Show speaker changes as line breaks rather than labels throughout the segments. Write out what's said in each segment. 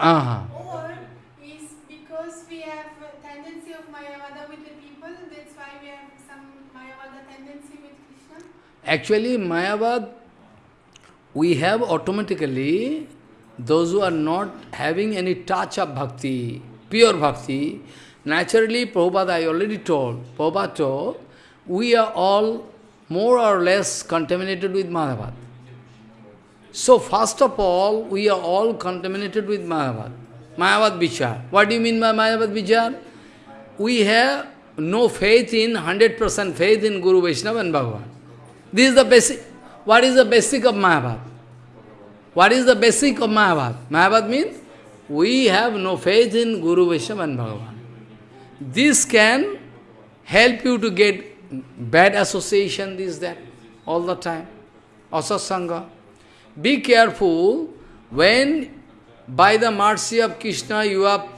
with.
Uh-huh.
Or is because we have a tendency of Mayavada with the people, that's why we have some Mayavada tendency with Krishna.
Actually, Mayavad, we have automatically those who are not having any touch of bhakti, pure bhakti, naturally, Prabhupada, I already told, Prabhupada told, we are all more or less contaminated with Mayavad. So, first of all, we are all contaminated with Mayavad. Mayavad Vichar. What do you mean by Mayavad Vichar? We have no faith in, 100% faith in Guru Vaishnava and Bhagavan. This is the basic. What is the basic of Mayavad? What is the basic of Mayavad? Mayavad means we have no faith in Guru Vaishnava and Bhagavan. This can help you to get bad association, this, that, all the time. Asasanga. Be careful when by the mercy of Krishna you are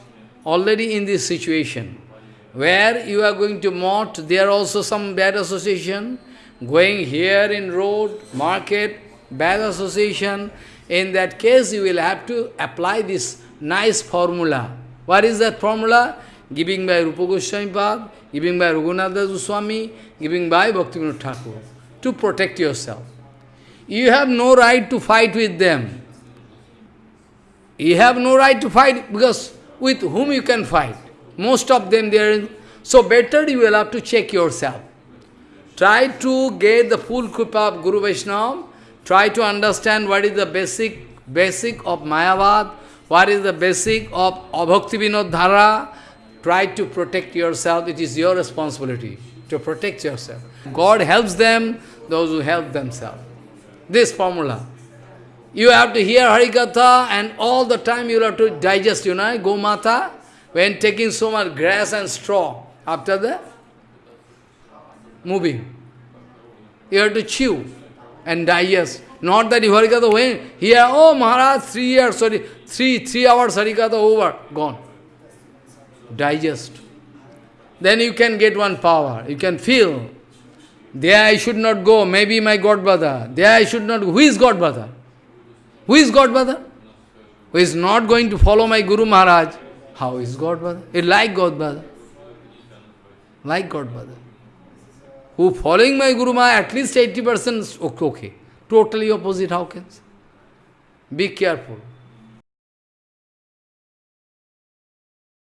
already in this situation where you are going to mott, there are also some bad association, going here in road, market, bad association. In that case, you will have to apply this nice formula. What is that formula? Giving by Rupa Goswami Pad, giving by Raghunatha Goswami, giving by Bhaktivinoda Thakur, to protect yourself. You have no right to fight with them. You have no right to fight because with whom you can fight? Most of them they are in, so better you will have to check yourself. Try to get the full kripa of Guru Vaishnava. Try to understand what is the basic basic of Mayavad, what is the basic of Abhakti Vinod Dhara. Try to protect yourself. It is your responsibility to protect yourself. God helps them, those who help themselves. This formula. You have to hear Harikatha and all the time you have to digest, you know, Gomata, when taking so much grass and straw after the moving. You have to chew and digest. Not that you Harikatha when here, oh Maharaj, three years, sorry, three, three hours Harikatha over, gone. Digest. Then you can get one power. You can feel. There I should not go, maybe my godbrother. There I should not go. Who is godbrother? Who is godbrother? Who is not going to follow my Guru Maharaj? How is godbrother? It like godbrother. Like godbrother. Who following my Guru Maharaj, at least 80% okay. Totally opposite, how can? Be careful.